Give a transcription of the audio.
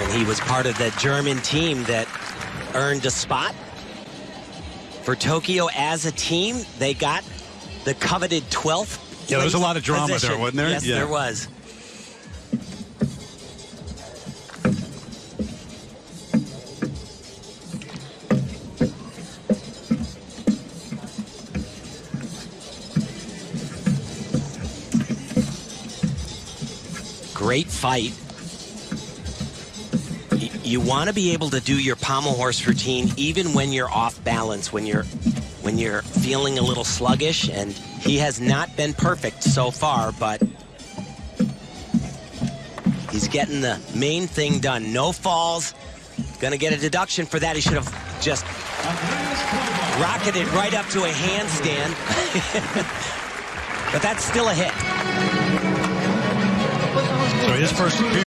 And he was part of the German team that earned a spot for Tokyo as a team. They got the coveted 12th. Yeah, there was a lot of drama position. there, wasn't there? Yes, Yeah. there was. Great fight. You want to be able to do your pommel horse routine even when you're off balance, when you're when you're feeling a little sluggish, and he has not been perfect so far, but he's getting the main thing done. No falls. Gonna get a deduction for that. He should have just rocketed right up to a handstand. but that's still a hit. So his first